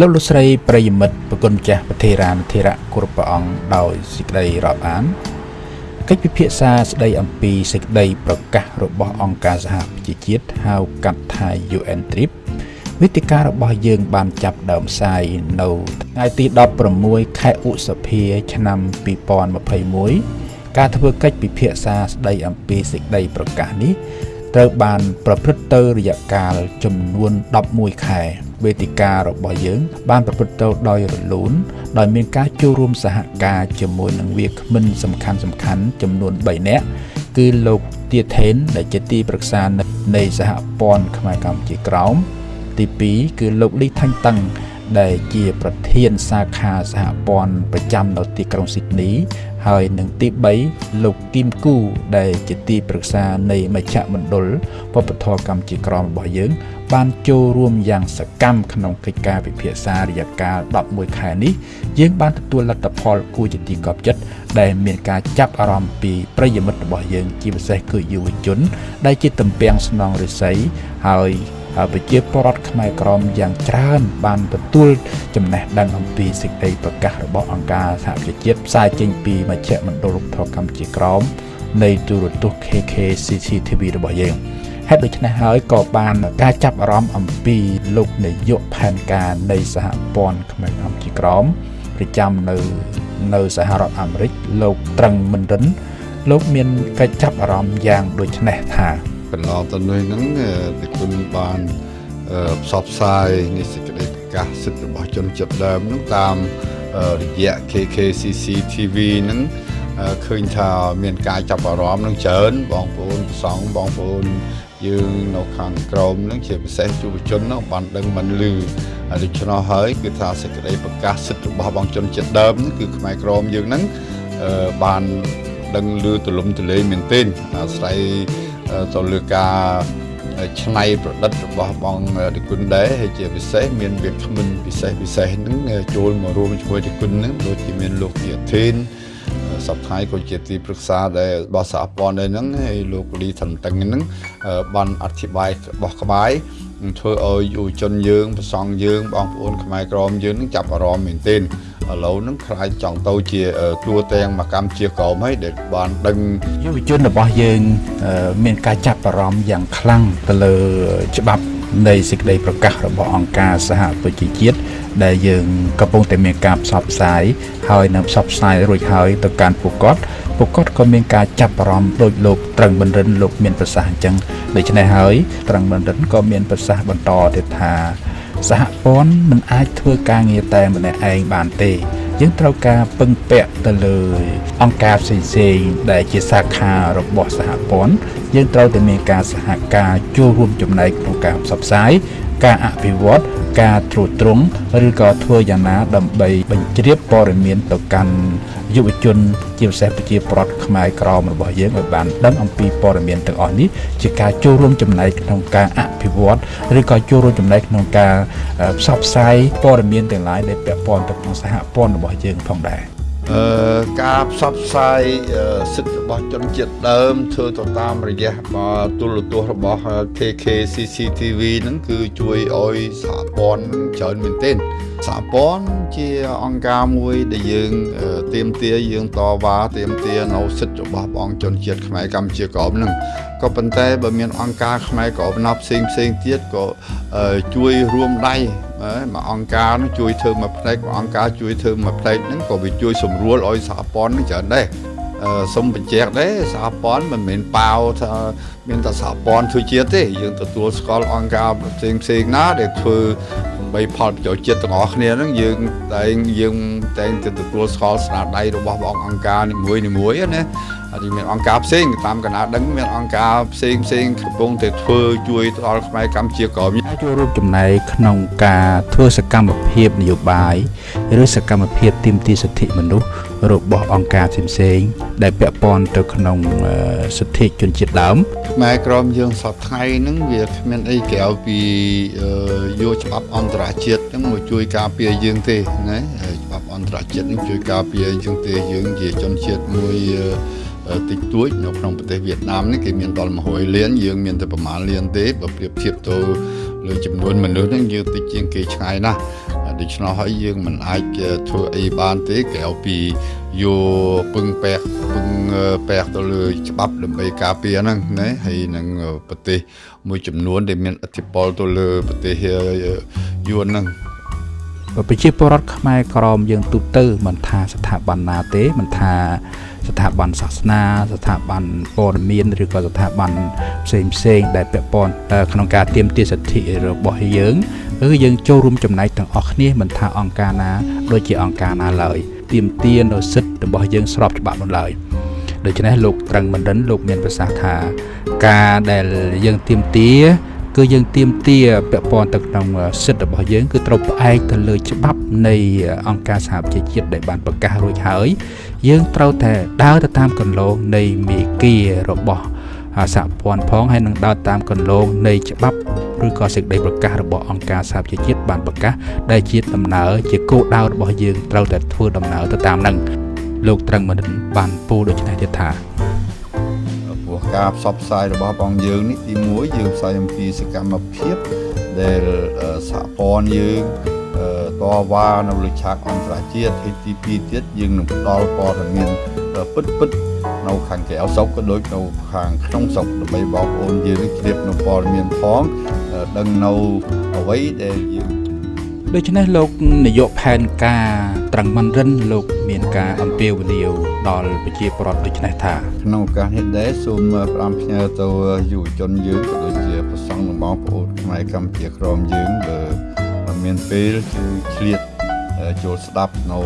លោកលោកស្រីប្រិយមិត្តប្រគុណម្ចាស់ប្រធេរានធេរៈគ្រប់ព្រះអង្គដោយសេចក្តីរាប់អានកិច្ចពិភាក្សាស្តីអំពីសេចក្តីប្រកាសរបស់អង្គការសហប្រជាជាតិហៅកាត់ថា UN TRIP វេទិការបស់យើងបានចាប់ដើមផ្សាយនៅថ្ងៃទី16ខែឧសភា ឆ្នាំ2021ការធ្វើកិច្ចពិភាក្សាស្តីអំពីសេចក្តីប្រកាសនេះត្រូវបានប្រព្រឹត្តទៅរយៈកាលចំនួន11ខែ វេទិការបស់យើង បានប្រព្រឹត្តទៅដោយរលូនដោយមានការចូលរួមសហការជាមួយនឹងវាគ្មិនសំខាន់សំខាន់ចំនួន3នាក់គឺលោកទាថេនដែលជាទីប្រឹក្សានៃសហព័ន្ធខ្មែរកម្ពុជាក្រោមទី2គឺលោកលីថាញ់តឹងដែលជាប្រធានសាខាសហព័ន្ធប្រចាំនៅទីក្រុងស៊ីដនី ហើយនឹងទី3លោកគីមគូដែលជាទីប្រឹក្សានៃមជ្ឈមណ្ឌលវប្បធម៌កម្ពុជាក្រមរបស់យើង បានចូលរួមយ៉ាងសកម្មក្នុងកិច្ចការពិភាក្សារយៈកាល11ខែនេះយើងបានទទួលលទ្ធផលគួរជាទីកប់ចិត្តដែលមានការចាប់អារម្មណ៍ពីប្រិយមិត្តរបស់យើងជាពិសេសគឺយុវជន ដែលជាតំពាំងស្នងរិស័យហើយ ប្រជាពលរដ្ឋខ្មែរក្រមយ៉ាងច្រើន បានទទួលចំណេះដឹងអំពីសេចក្តីប្រកាសរបស់អង្គការសហប្រជាជាតិផ្សាយចេញពីមជ្ឈមណ្ឌលរដ្ឋកម្ពុជាក្រមនៃទូរទស្សន៍ KK CCTV របស់យើងហេតុដូច្នេះហើយក៏បានការចាប់អារម្មណ៍អំពីលោកនាយកផែនការនៃសហព័ន្ធខ្មែរកម្ពុជាក្រមប្រចាំនៅនៅសហរដ្ឋអាមេរិកលោកត្រឹងមិនរិនលោកមានកិច្ចចាប់អារម្មណ៍យ៉ាងដូចនេះថា កន្លងទៅនេះហ្នឹងទីគុណបានផ្សព្វផ្សាយនៃសេចក្តីប្រកាសសិទ្ធិរបស់ជនជាតិដើមហ្នឹងតាមរយៈ KKCC TV ហ្នឹងឃើញថាមានការចាប់អារម្មណ៍នឹងច្រើនបងប្អូនប្រសង់បងប្អូនយើងនៅខាងក្រមនឹងជាពិសេសយុវជននោះបានដឹងមិនលឺដូច្នោះហើយគឺថាសេចក្តីប្រកាសសិទ្ធិរបស់បងជនជាតិដើមគឺខ្មែរក្រមយើងហ្នឹងបានដឹងលឺទលំទលេមែនទែនអាស្រ័យ ទៅលើការឆ្នៃប្រឌិតរបស់បងតិគុណដែរហើយជាពិសេសមានវាគ្មិនពិសេសពិសេសហ្នឹងចូលមករួមជាមួយតិគុណហ្នឹងដូចជាមានលោកជាធីនសប្តាហ៍ក៏ជាទីប្រឹក្សាដែលរបស់សហព័ន្ធដែរហ្នឹងហើយលោកលីថនតឹងហ្នឹងបានអធិប្បាយរបស់ក្បាយធ្វើឲ្យយុវជនយើងប្រសង់យើងបងប្អូនខ្មែរក្រមយើងនឹងចាប់អារម្មណ៍មែនទែន ឥឡូវហ្នឹងខ្លាចចង់ទៅជាតួទាំងមកកម្មជាក្រមហើយដែលបានដឹងយុវជនរបស់យើងមានការចាប់អារម្មណ៍យ៉ាងខ្លាំងទៅលើច្បាប់នៃសេចក្តីប្រកាសរបស់អង្គការសហប្រជាជាតិដែលយើងកំពុងតែមានការផ្សព្វផ្សាយហើយនឹងផ្សព្វផ្សាយរួចហើយទៅកាន់ពួកគាត់ពួកគាត់ក៏មានការចាប់អារម្មណ៍ដោយលោកត្រឹងបណ្ឌិនលោកមានប្រសាសន៍អញ្ចឹងដូច្នេះហើយត្រឹងបណ្ឌិនក៏មានប្រសាសន៍បន្តទៀតថា សហព័ន្ធមិនអាចធ្វើការងារតែម្នាក់ឯងបានទេយើងត្រូវការពឹងពាក់ទៅលើអង្គការផ្សេងៗដែលជាសាខារបស់សហព័ន្ធយើងត្រូវតែមានការសហការចូលរួមចំណែកក្នុងការផ្សព្វផ្សាយ ការអភិវឌ្ឍការត្រួតត្រងឬក៏ធ្វើយ៉ាងណាដើម្បីបញ្ជ្រាបព័ត៌មានទៅកាន់យុវជន ជាពិសេសប្រជាប្រដ្ឋខ្មែរក្រមរបស់យើងឲ្យបានដឹងអំពីព័ត៌មានទាំងអស់នេះជាការចូលរួមចំណែកក្នុងការអភិវឌ្ឍឬក៏ចូលរួមចំណែកក្នុងការផ្សព្វផ្សាយព័ត៌មានទាំងឡាយដែលពាក់ព័ន្ធទៅក្នុងសហព័ន្ធរបស់យើងផងដែរអឺ ការផ្សព្វផ្សាយសិទ្ធិរបស់ជនជាតិដើមធ្វើទៅតាមរយៈទូរទស្សន៍របស់ KK CCTV ហ្នឹងគឺជួយឲ្យសហព័ន្ធច្រើនមែនទែនសហព័ន្ធជាអង្គការមួយដែលយើងទៀមទាយើងតវ៉ាទៀមទានៅសិទ្ធិរបស់បងជនជាតិខ្មែរកម្ពុជាក្រមហ្នឹងក៏ប៉ុន្តែបើមានអង្គការខ្មែរក្រមណាផ្សេងផ្សេងទៀតក៏ជួយរួមដៃ មកអង្គការនោះជួយធ្វើមួយផ្នែកអង្គការជួយធ្វើមួយផ្នែកហ្នឹងក៏វាជួយសម្រួលឲ្យសហព័ន្ធហ្នឹងច្រើនដែរសូមបញ្ជាក់ដែរសហព័ន្ធមិនមែនប៉ាវថាមានតែសហព័ន្ធធ្វើជាតិទេយើងទទួលស្គាល់អង្គការផ្សេងផ្សេងណាដែលធ្វើដើម្បីផលប្រយោជន៍ជាតិទាំងអស់គ្នាហ្នឹងយើងតែងយើងតែងទៅទទួលស្គាល់ស្នាដៃរបស់បងអង្គការនីមួយនីមួយណា ហើយមានអង្គការផ្សេងតាមកណាដឹងមានអង្គការផ្សេងផ្សេងកំពុងតែធ្វើជួយដល់ខ្មែរកម្ពុជាក្រមចូលរួមចំណែកក្នុងការធ្វើសកម្មភាពនយោបាយឬសកម្មភាពទាមទារសិទ្ធិមនុស្សរបស់អង្គការផ្សេងៗដែលពាក់ព័ន្ធទៅក្នុងសិទ្ធិជនជាតិដើមខ្មែរក្រមយើងសពថ្ងៃហ្នឹងវាគ្មានអីក្រៅពីយកច្បាប់អន្តរជាតិហ្នឹងមកជួយការពារយើងទេណាច្បាប់អន្តរជាតិហ្នឹងជួយការពារយើងទេយើងជាជនជាតិមួយតិចតួចនៅក្នុងប្រទេសវៀតណាមនេះគេមានដល់100លានយើងមានតែប្រមាណលានទេបើប្រៀបធៀបទៅលើចំនួនមនុស្សហ្នឹងយើងតិចជាងគេឆ្ងាយណាស់ដូច្នោះហើយយើងមិនអាចធ្វើអីបានទេក្រៅពីយកពឹងពាក់ពឹងពាក់ទៅលើច្បាប់ដើម្បីការពារហ្នឹងណាហើយនឹងប្រទេសមួយចំនួនដែលមានឥទ្ធិពលទៅលើប្រទេសយួនហ្នឹងប្រជាពលរដ្ឋខ្មែរក្រមយើងទូទៅមិនថាស្ថាប័នណាទេមិនថា ស្ថាប័នសាសនា ស្ថាប័នព័ត៌មានឬក៏ស្ថាប័នផ្សេងផ្សេងដែលពាក់ព័ន្ធក្នុងការទាមទារសិទ្ធិរបស់យើងគឺយើងចូលរួមចំណែកទាំងអស់គ្នាមិនថាអង្គការណាដូចជាអង្គការណាឡើយទាមទារនៅសិទ្ធិរបស់យើងស្របច្បាប់នោះឡើយដូច្នេះលោកត្រឹងបណ្ឌិនលោកមានប្រសាសន៍ថា ការដែលយើងទាមទារ គឺយើងទៀមទាពាក់ព័ន្ធទៅក្នុងសិទ្ធិរបស់យើងគឺត្រូវផ្អែកទៅលើច្បាប់នៃអង្គការសហប្រជាជាតិដែលបានប្រកាសរួចហើយ យើងត្រូវតែដើរទៅតាមគន្លងនៃមេគារបស់សហព័ន្ធផងហើយនឹងដើរតាមគន្លងនៃច្បាប់ឬក៏សេចក្តីប្រកាសរបស់អង្គការសហប្រជាជាតិបានប្រកាសដែលជាដំណើរជាគោលដៅរបស់យើងត្រូវតែធ្វើដំណើរទៅតាមនឹងលោកត្រឹងមិនបានពោលដូច្នេះទៀតថា ការផ្សព្វផ្សាយរបស់បងយើងនេះទី1យើងផ្សាយអំពីសកម្មភាពដែលសហព័ន្ធយើងតវ៉ានៅលើឆាកអន្តរជាតិហើយទី2ទៀតយើងនឹងផ្ដល់ព័ត៌មានពិតពិតនៅខាងក្រៅស្រុកក៏ដូចនៅខាងក្នុងស្រុកដើម្បីបងប្អូនយើងជ្រាបនៅព័ត៌មានផងដឹងនៅអ្វីដែលយើង ដូច្នេះលោកនាយកផែនការត្រឹងមិនរិនលោកមានការអំពាវនាវដល់ប្រជាពលរដ្ឋដូច្នេះថាក្នុងឱកាសនេះដែរសូមផ្ដាំផ្ញើទៅយុវជនយើងក៏ដូចជាប្រសង់និងបងប្អូនខ្មែរកម្ពុជាក្រមយើងបើមានពេលគឺឆ្លៀតចូលស្ដាប់នៅ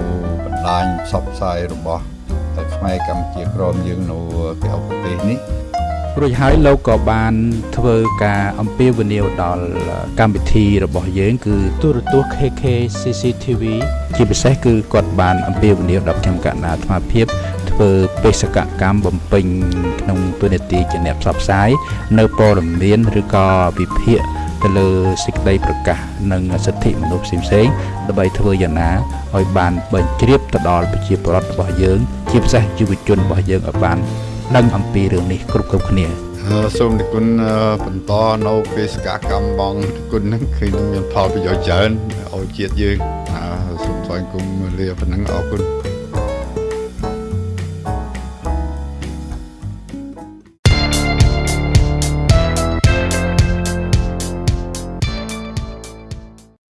បណ្ដាញផ្សព្វផ្សាយរបស់ខ្មែរកម្ពុជាក្រមយើងនៅក្រៅប្រទេសនេះ រួចហើយលោកក៏បានធ្វើការអំពាវនាវដល់កម្មវិធីរបស់យើង គឺទូរទស្សន៍ KK CCTV ជាពិសេសគឺគាត់បានអំពាវនាវដល់ខ្ញុំកណ្ណាអាត្មាភាពធ្វើបេសកកម្មបំពេញក្នុងទូនាទីជាអ្នកផ្សព្វផ្សាយនៅព័ត៌មានឬក៏វិភាគទៅលើសេចក្តីប្រកាសនិងសិទ្ធិមនុស្សផ្សេងៗដើម្បីធ្វើយ៉ាងណាឲ្យបានបញ្ជ្រាបទៅដល់ប្រជាពលរដ្ឋរបស់យើង ជាពិសេសយុវជនរបស់យើងឲ្យបាន ដឹងអំពីរឿងនេះគ្រប់គ្រប់គ្នាសូមនិគុណបន្តនៅបេសកកម្មបងនិគុណនឹងឃើញមានផលប្រយោជន៍ច្រើនឲ្យជាតិយើងសូមថ្លែងគុំលាប៉ុណ្ណឹងអរគុណ